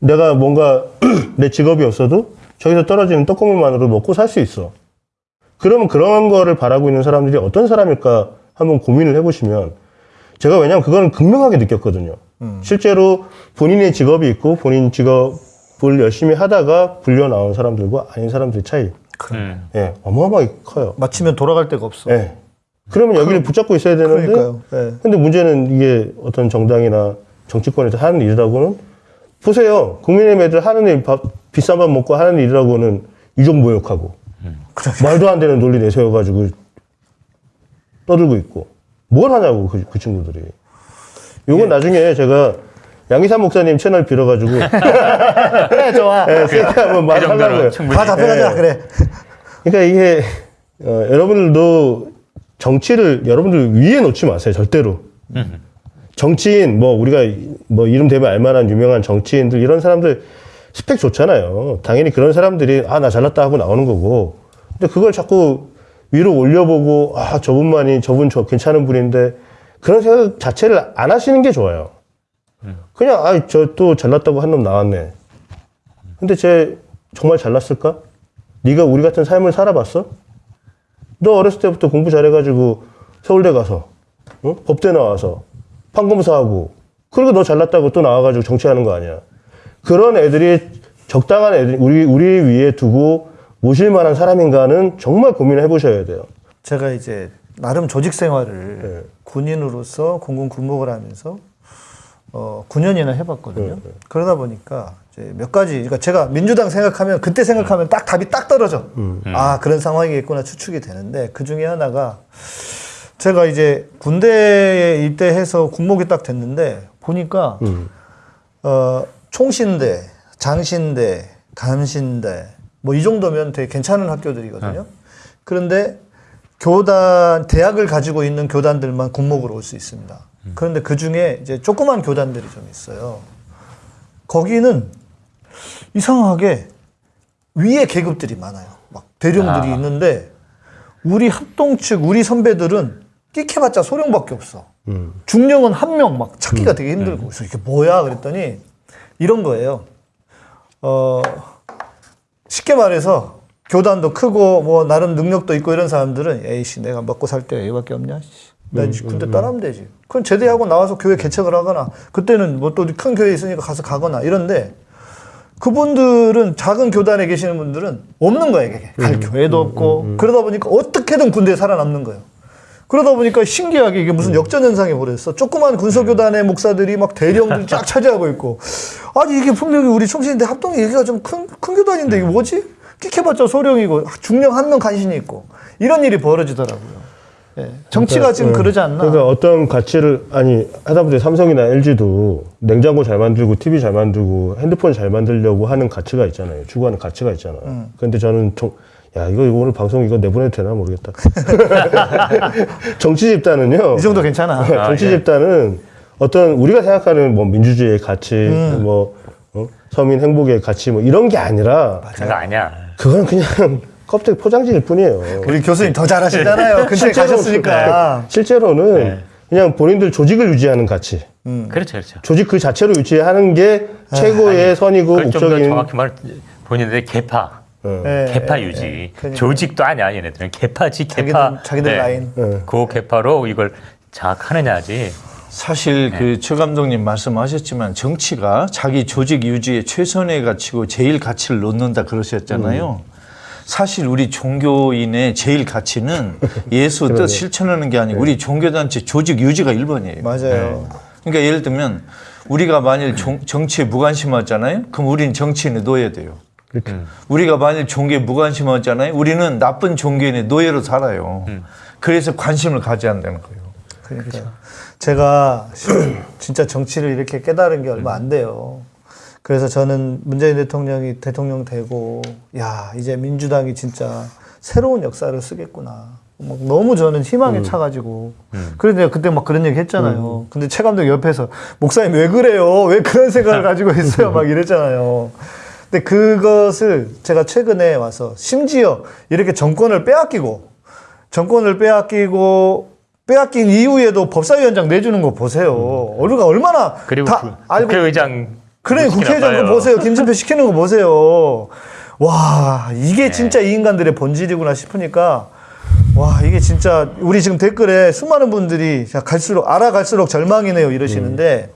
내가 뭔가 [clears throat] 내 직업이 없어도 저기서 떨어지는 떡고물만으로 먹고 살 수 있어. 그러면 그런 거를 바라고 있는 사람들이 어떤 사람일까 한번 고민을 해보시면 제가 왜냐면 그거는 극명하게 느꼈거든요. 음. 실제로 본인의 직업이 있고 본인 직업을 열심히 하다가 불려 나온 사람들과 아닌 사람들의 차이, 음. 예, 어마어마하게 커요. 마치면 돌아갈 데가 없어. 예. 그러면 여기를 붙잡고 있어야 되는데 그러니까요. 네. 근데 문제는 이게 어떤 정당이나 정치권에서 하는 일이라고는 보세요. 국민의힘 애들 하는 일 밥, 비싼 밥 먹고 하는 일이라고는 이종모욕하고 말도 안 되는 논리 내세워가지고 떠들고 있고 뭘 하냐고 그, 그 친구들이. 요건 나중에 제가 양희삼 목사님 채널 빌어가지고 [laughs] 그래, 좋아. 예, 세게 한번 그 말하려고요. 다 답변하자, 네. 그래. 그러니까 이게 어, 여러분들도 정치를 여러분들 위에 놓지 마세요 절대로 정치인 뭐 우리가 뭐 이름 대면 알만한 유명한 정치인들 이런 사람들 스펙 좋잖아요 당연히 그런 사람들이 아 나 잘났다 하고 나오는 거고 근데 그걸 자꾸 위로 올려보고 아 저분만이 저분 저 괜찮은 분인데 그런 생각 자체를 안 하시는 게 좋아요 그냥 아 저 또 잘났다고 한 놈 나왔네 근데 쟤 정말 잘났을까? 네가 우리 같은 삶을 살아봤어? 너 어렸을 때부터 공부 잘해가지고 서울대 가서 어? 법대 나와서 판검사하고 그리고 너 잘났다고 또 나와가지고 정치하는 거 아니야? 그런 애들이 적당한 애들 우리 우리 위에 두고 모실 만한 사람인가는 정말 고민을 해보셔야 돼요. 제가 이제 나름 조직 생활을 네. 군인으로서 공군 군복을 하면서 어 9년이나 해봤거든요. 네, 그러다 보니까 이제 몇 가지, 그러니까 제가 민주당 생각하면 그때 생각하면 딱 답이 딱 떨어져. 아 그런 상황이겠구나 추측이 되는데 그 중에 하나가 제가 이제 군대에 입대해서 군복이 딱 됐는데 보니까 음. 어, 총신대, 장신대, 감신대 뭐 이 정도면 되게 괜찮은 학교들이거든요. 그런데 교단 대학을 가지고 있는 교단들만 군목으로 올 수 있습니다. 그런데 그 중에 이제 조그만 교단들이 좀 있어요. 거기는 이상하게 위에 계급들이 많아요. 막 대령들이 아. 있는데 우리 합동 측 우리 선배들은 끼켜봤자 소령밖에 없어. 음. 중령은 한 명 막 찾기가 되게 힘들고 그래서 이게 뭐야 그랬더니 이런 거예요. 어 쉽게 말해서 교단도 크고 뭐 나름 능력도 있고 이런 사람들은 에이씨 내가 먹고 살때 얘밖에 없냐 씨. 나 이제 군대 떠나면 되지. 그럼 제대하고 나와서 교회 개척을 하거나 그때는 뭐 또 큰 교회 있으니까 가서 가거나 이런데 그분들은 작은 교단에 계시는 분들은 없는 거예요. 이게. 갈 교회도 없고 그러다 보니까 어떻게든 군대에 살아남는 거예요. 그러다 보니까 신기하게 이게 무슨 역전현상이 벌어졌어. 조그만 군소교단의 목사들이 막 대령들 쫙 차지하고 있고. 아니, 이게 분명히 우리 총신인데 합동이 여기가 좀 큰, 큰 교단인데 이게 뭐지? 끽해봤자 소령이고, 중령 한 명 간신이 있고. 이런 일이 벌어지더라고요. 예. 정치가 지금 어, 그러지 않나. 그러니까 어떤 가치를 아니 하다못해 삼성이나 LG도 냉장고 잘 만들고 TV 잘 만들고 핸드폰 잘 만들려고 하는 가치가 있잖아요. 추구하는 가치가 있잖아요. 음. 근데 저는 정, 야 이거 이거 오늘 방송 이거 내보내도 되나 모르겠다. [laughs] 정치 집단은요. 이 정도 괜찮아. 정치 예. 집단은 어떤 우리가 생각하는 뭐 민주주의의 가치, 음. 뭐 어? 서민 행복의 가치 뭐 이런 게 아니라 그런 거 아니야. 그건 그냥 [laughs] 껍데기 포장지일 뿐이에요. 우리 교수님 더 잘하시잖아요. [laughs] 근처에 가셨으니까. 네. 실제로는 그냥 본인들 조직을 유지하는 가치. 그렇죠, 그렇죠. 조직 그 자체로 유지하는 게 최고의 선이고 그걸 좀더 목적인. 정확히 말 본인들의 개파, 어. 예, 개파 예, 유지. 예. 그러니까 조직도 아니야, 얘네들은 개파지 자기들, 개파. 자기들 네. 라인. 예. 그 개파로 이걸 장악하느냐지. 사실 네. 그최 감독님 말씀하셨지만 정치가 자기 조직 유지의 최선의 가치고 제일 가치를 놓는다 그러셨잖아요. 음. 사실 우리 종교인의 제일 가치는 [laughs] 예수 뜻 실천하는 게 네. 아니고 우리 종교단체 조직 유지가 1번이에요. 맞아요. 그러니까 예를 들면 우리가 만일 종- 정치에 무관심하잖아요. 그럼 우리는 정치인의 노예 돼요. 그렇죠. 음. 우리가 만일 종교에 무관심하잖아요. 우리는 나쁜 종교인의 노예로 살아요. 음. 그래서 관심을 가져야 한다는 거예요. 그러니까 제가 [clears throat] 진짜 정치를 이렇게 깨달은 게 얼마 안 돼요. 그래서 저는 문재인 대통령이 대통령 되고 야 이제 민주당이 진짜 새로운 역사를 쓰겠구나. 막 너무 저는 희망에 차가지고 그래서 내가 그때 막 그런 얘기 했잖아요. 근데 최 감독 옆에서 목사님 왜 그래요? 왜 그런 생각을 가지고 있어요? 막 이랬잖아요. 근데 그것을 제가 최근에 와서 심지어 이렇게 정권을 빼앗기고 정권을 빼앗기고 빼앗긴 이후에도 법사위원장 내주는 거 보세요. 우리가 얼마나 그리고 다 그, 알고 국회의장 그래 국회의장 그 봐요. 보세요. 김진표 [laughs] 시키는 거 보세요. 와 이게 진짜 이 인간들의 본질이구나 싶으니까 와 이게 진짜 우리 지금 댓글에 수많은 분들이 자, 갈수록 알아갈수록 절망이네요 이러시는데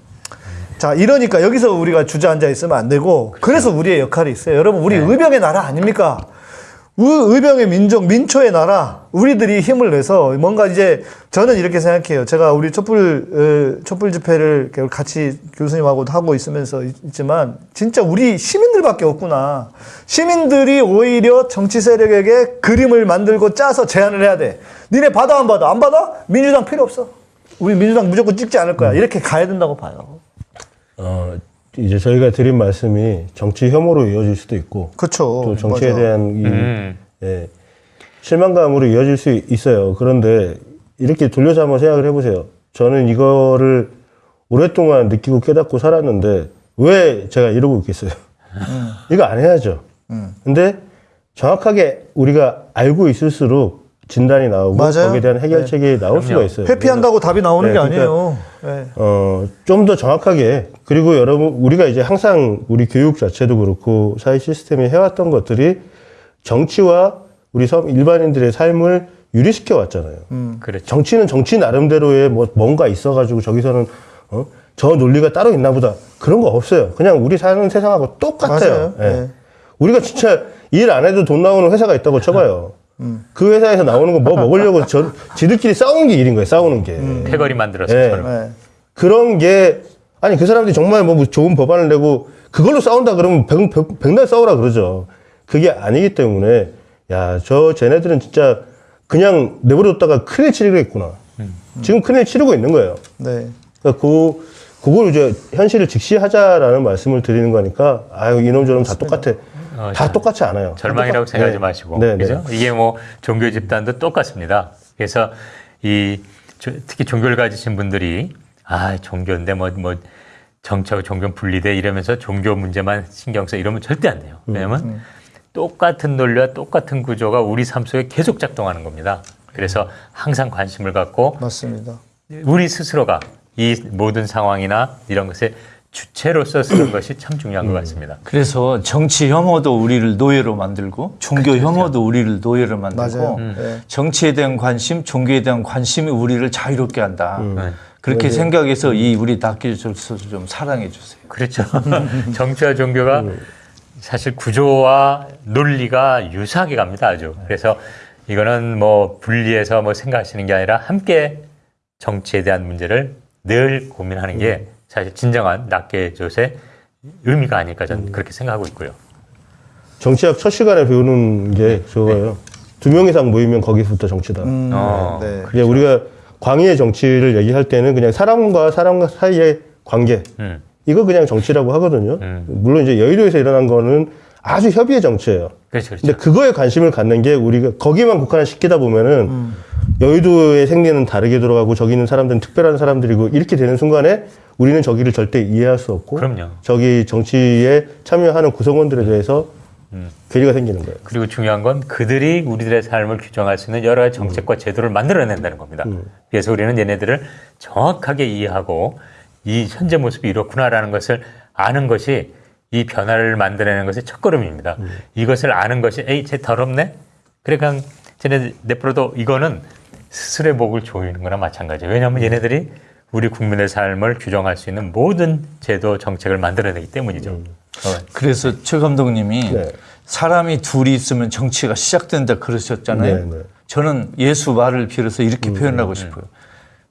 자 이러니까 여기서 우리가 주저앉아 있으면 안 되고 그래서 우리의 역할이 있어요. 여러분 우리 의병의 나라 아닙니까? 의- 의병의 민족, 민초의 나라, 우리들이 힘을 내서 뭔가 이제 저는 이렇게 생각해요. 제가 우리 촛불, 어, 촛불 집회를 같이 교수님하고도 하고 있으면서 있- 있지만 진짜 우리 시민들밖에 없구나. 시민들이 오히려 정치 세력에게 그림을 만들고 짜서 제안을 해야 돼. 니네 받아 안 받아? 안 받아? 민주당 필요 없어. 우리 민주당 무조건 찍지 않을 거야. 이렇게 가야 된다고 봐요. 어, 이제 저희가 드린 말씀이 정치 혐오로 이어질 수도 있고 그렇죠. 또 정치에 맞아. 대한 이, 음. 예, 실망감으로 이어질 수 있어요. 그런데 이렇게 돌려서 한번 생각을 해보세요. 저는 이거를 오랫동안 느끼고 깨닫고 살았는데 왜 제가 이러고 있겠어요? 이거 안 해야죠. 근데 정확하게 우리가 알고 있을수록 진단이 나오고 맞아요. 거기에 대한 해결책이 나올 수가 있어요. 회피한다고 답이 나오는 네, 게 그러니까 아니에요. 네. 어, 좀 더 정확하게, 그리고 여러분, 우리가 이제 항상 우리 교육 자체도 그렇고 사회 시스템이 해왔던 것들이 정치와 우리 섬 일반인들의 삶을 유리시켜 왔잖아요. 그렇죠. 정치는 정치 나름대로의 뭐 뭔가 있어가지고 저기서는 어? 저 논리가 따로 있나 보다. 그런 거 없어요. 그냥 우리 사는 세상하고 똑같아요. 맞아요. 예. 네. 우리가 진짜 일 안 해도 돈 나오는 회사가 있다고 쳐봐요. 음. 그 회사에서 나오는 거 뭐 먹으려고 저, 지들끼리 싸우는 게 일인 거예요. 싸우는 게. 패거리 만들어서 예. 네. 그런 게 아니 그 사람들이 정말 뭐 좋은 법안을 내고 그걸로 싸운다 그러면 백, 백, 백날 싸우라 그러죠. 그게 아니기 때문에 야 저 쟤네들은 진짜 그냥 내버려뒀다가 큰일 치르겠구나. 지금 큰일 치르고 있는 거예요. 네. 그러니까 그 그걸 이제 현실을 직시하자라는 말씀을 드리는 거니까 아유 이놈 저놈 다 똑같아. 어, 다 똑같이 않아요. 절망이라고 다 똑같- 생각하지 네. 마시고 네, 네. 그죠? 이게 뭐 종교 집단도 똑같습니다. 그래서 이 조- 특히 종교를 가지신 분들이 아 종교인데 뭐 뭐 정치하고 종교 분리돼 이러면서 종교 문제만 신경 써 이러면 절대 안 돼요. 음, 왜냐면 똑같은 논리와 똑같은 구조가 우리 삶 속에 계속 작동하는 겁니다. 그래서 항상 관심을 갖고 맞습니다. 우리 스스로가 이 모든 상황이나 이런 것에 주체로서 쓰는 [clears throat] 것이 참 중요한 것 같습니다. 그래서 정치 혐오도 우리를 노예로 만들고 종교 혐오도 우리를 노예로 만들고 맞아요. 네. 정치에 대한 관심, 종교에 대한 관심이 우리를 자유롭게 한다. 네. 그렇게 생각해서 이 우리 낚여줘서 좀 사랑해 주세요. 그렇죠. [laughs] 정치와 종교가 사실 구조와 논리가 유사하게 갑니다. 아주. 그래서 이거는 뭐 분리해서 뭐 생각하시는 게 아니라 함께 정치에 대한 문제를 늘 고민하는 게 사실 진정한 낚개조의 의미가 아닐까 저는 그렇게 생각하고 있고요. 정치학 첫 시간에 배우는 게 저거예요. 두명 이상 모이면 거기서부터 정치다. 음, 어. 네. 이제 우리가 광의의 정치를 얘기할 때는 그냥 사람과 사람 사이의 관계 음. 이거 그냥 정치라고 하거든요. 음. 물론 이제 여의도에서 일어난 거는 아주 협의의 정치예요. 그렇죠. 그렇죠. 근데 그거에 관심을 갖는 게 우리가 거기만 국한을 시키다 보면은 여의도의 생리는 다르게 돌아가고 저기 있는 사람들은 특별한 사람들이고 이렇게 되는 순간에 우리는 저기를 절대 이해할 수 없고 그럼요. 저기 정치에 참여하는 구성원들에 대해서 음. 괴리가 생기는 거예요. 그리고 중요한 건 그들이 우리들의 삶을 규정할 수 있는 여러 가지 정책과 제도를 만들어낸다는 겁니다. 그래서 우리는 얘네들을 정확하게 이해하고 이 현재 모습이 이렇구나라는 것을 아는 것이 이 변화를 만들어내는 것의 첫걸음입니다. 이것을 아는 것이 에이 쟤 더럽네? 그래 그냥 쟤네 내버려도 이거는 스스로의 목을 조이는 거나 마찬가지예요. 왜냐하면 얘네들이 우리 국민의 삶을 규정할 수 있는 모든 제도 정책을 만들어내기 때문이죠. 어, 그래서 최 감독님이 네. 사람이 둘이 있으면 정치가 시작된다 그러셨잖아요. 네, 네. 저는 예수 말을 빌어서 이렇게 표현하고 싶어요.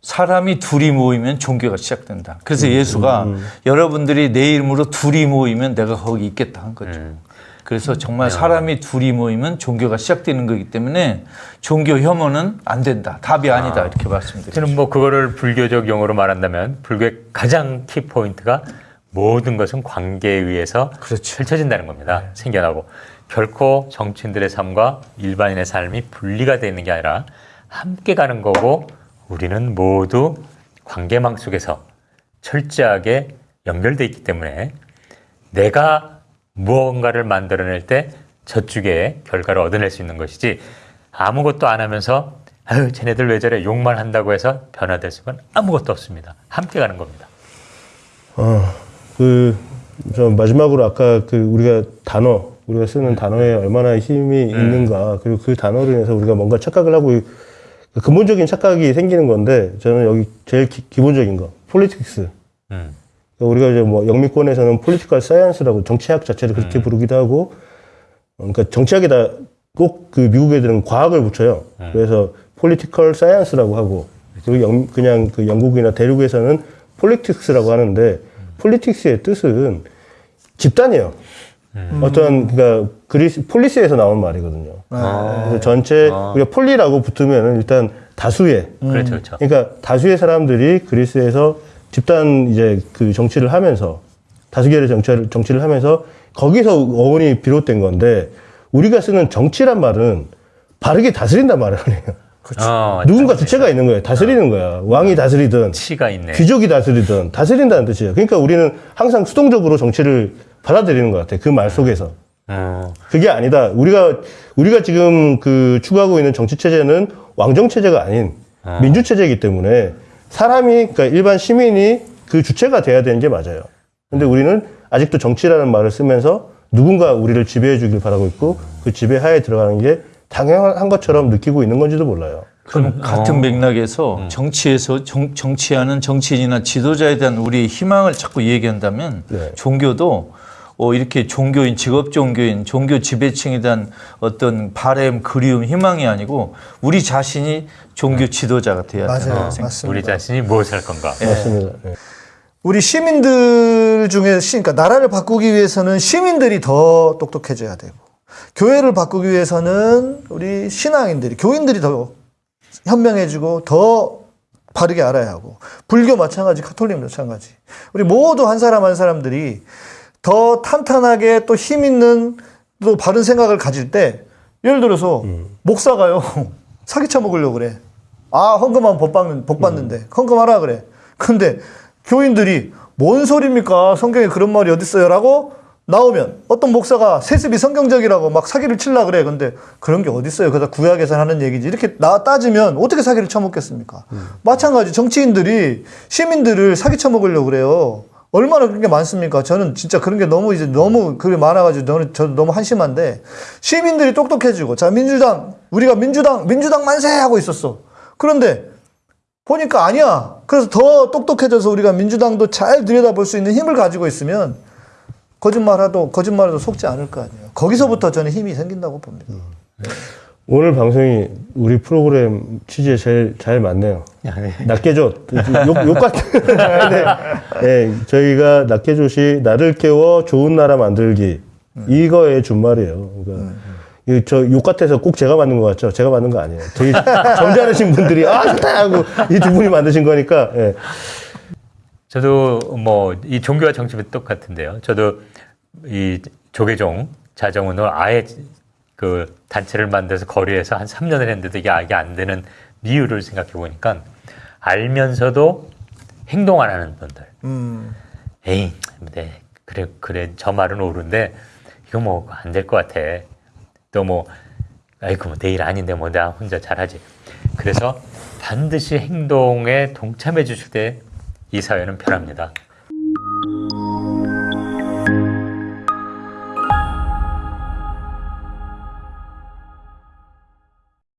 사람이 둘이 모이면 종교가 시작된다. 그래서 예수가 여러분들이 내 이름으로 둘이 모이면 내가 거기 있겠다 한 거죠. 그래서 정말 사람이 둘이 모이면 종교가 시작되는 거기 때문에 종교 혐오는 안 된다. 답이 아 니다. 이렇게 말씀드립니다. 저는 뭐 그거를 불교적 용어로 말한다면 불교의 가장 키 포인트가 모든 것은 관계에 의해서 그렇죠. 펼쳐진다는 겁니다. 생겨나고 결코 정치인들의 삶과 일반인의 삶이 분리가 되어 있는 게 아니라 함께 가는 거고 우리는 모두 관계망 속에서 철저하게 연결돼 있기 때문에 내가 무언가를 만들어낼 때 저쪽에 결과를 얻어낼 수 있는 것이지 아무것도 안 하면서 아유 쟤네들 왜 저래 욕만 한다고 해서 변화될 수는 아무것도 없습니다. 함께 가는 겁니다. 어, 그, 저 마지막으로 아까 그 우리가 단어, 우리가 쓰는 단어에 얼마나 힘이 있는가, 그리고 그 단어로 인해서 우리가 뭔가 착각을 하고, 그 근본적인 착각이 생기는 건데, 저는 여기 제일 기, 본적인 거, politics. 음. 우리가 이제 뭐 영미권에서는 political science라고 정치학 자체를 그렇게 부르기도 하고, 어, 그러니까 정치학에다 꼭 그 미국 애들은 과학을 붙여요. 그래서 political science라고 하고, 그리고 영, 그냥 그 영국이나 대륙에서는 politics라고 하는데, politics의 뜻은 집단이에요. 어떤 그러니까 그리스 폴리스에서 나온 말이거든요. 그래서 전체 우리가 poly라고 붙으면 일단 다수의 그렇죠, 그렇죠. 그러니까 다수의 사람들이 그리스에서 집단 이제 그 정치를 하면서 다수결의 정치를 정치를 하면서 거기서 어원이 비롯된 건데 우리가 쓰는 정치란 말은 바르게 다스린단 말을 해요. 어, 누군가 주체가 있는 거예요. 다스리는 거야. 왕이 다스리든 치가 있네. 귀족이 다스리든 다스린다는 뜻이에요. 그러니까 우리는 항상 수동적으로 정치를 받아들이는 것 같아. 그말 속에서. 어, 그게 아니다. 우리가 우리가 지금 그 추구하고 있는 정치 체제는 왕정 체제가 아닌 민주 체제이기 때문에 사람이 그러니까 일반 시민이 그 주체가 돼야 되는 게 맞아요. 근데 우리는 아직도 정치라는 말을 쓰면서 누군가 우리를 지배해 주길 바라고 있고 그 지배하에 들어가는 게 당연한 것처럼 느끼고 있는 건지도 몰라요. 그럼 같은 맥락에서 정치에서 정, 정치하는 정치인이나 지도자에 대한 우리의 희망을 자꾸 얘기한다면 네. 종교도 어, 이렇게 종교인, 직업 종교인, 종교 지배층에 대한 어떤 바램, 그리움, 희망이 아니고 우리 자신이 종교 지도자가 돼야 맞아요. 된다고 생각합니다. 맞습니다. 우리 자신이 무엇을 할 건가? 맞습니다. 네. 우리 시민들 중에 시, 그러니까 나라를 바꾸기 위해서는 시민들이 더 똑똑해져야 되고 교회를 바꾸기 위해서는 우리 신앙인들이 교인들이 더 현명해지고 더 바르게 알아야 하고 불교 마찬가지 카톨릭 마찬가지. 우리 모두 한 사람 한 사람들이 더 탄탄하게 또 힘 있는 또 바른 생각을 가질 때 예를 들어서 목사가요 [laughs] 사기 쳐 먹으려고 그래. 아 헌금하면 복, 받는, 복 받는데 헌금하라 그래. 근데 교인들이 뭔 소리입니까? 성경에 그런 말이 어딨어요? 라고 나오면 어떤 목사가 세습이 성경적이라고 막 사기를 칠라 그래 근데 그런 게 어딨어요 그다 구약에서 하는 얘기지 이렇게 나 따지면 어떻게 사기를 쳐먹겠습니까 마찬가지 정치인들이 시민들을 사기 쳐먹으려고 그래요 얼마나 그런 게 많습니까? 저는 진짜 그런 게 너무 이제 너무 그게 많아가지고 저는 저도 너무 한심한데 시민들이 똑똑해지고 자 민주당 우리가 민주당 민주당 만세 하고 있었어. 그런데 보니까 아니야. 그래서 더 똑똑해져서 우리가 민주당도 잘 들여다볼 수 있는 힘을 가지고 있으면 거짓말해도 거짓말해도 속지 않을 거 아니에요. 거기서부터 저는 힘이 생긴다고 봅니다. 오늘 방송이 우리 프로그램 취지에 제일 잘 맞네요. 낫게줘. 욕, 욕 같은. 네. 네, 저희가 낫게줘시 나를 깨워 좋은 나라 만들기. 이거의 준말이에요. 그러니까 이저욕 같아서 꼭 제가 만든 것 같죠? 제가 만든 거 아니에요. 되게 점잖으신 [laughs] 분들이 아 좋다 하고 이 두 분이 만드신 거니까. 예. 저도 뭐 이 종교와 정치도 똑같은데요. 저도 이 조계종 자정운을 아예 그 단체를 만들어서 거리에서 한 3년을 했는데도 이게 이게 안 되는 이유를 생각해 보니까 알면서도 행동 안 하는 분들. 음. 에이, 네, 그래, 그래, 저 말은 옳은데, 이거 뭐 안 될 것 같아. 또 뭐, 아이고, 뭐 내일 아닌데 뭐 나 혼자 잘하지. 그래서 반드시 행동에 동참해 주실 때 이 사회는 편합니다.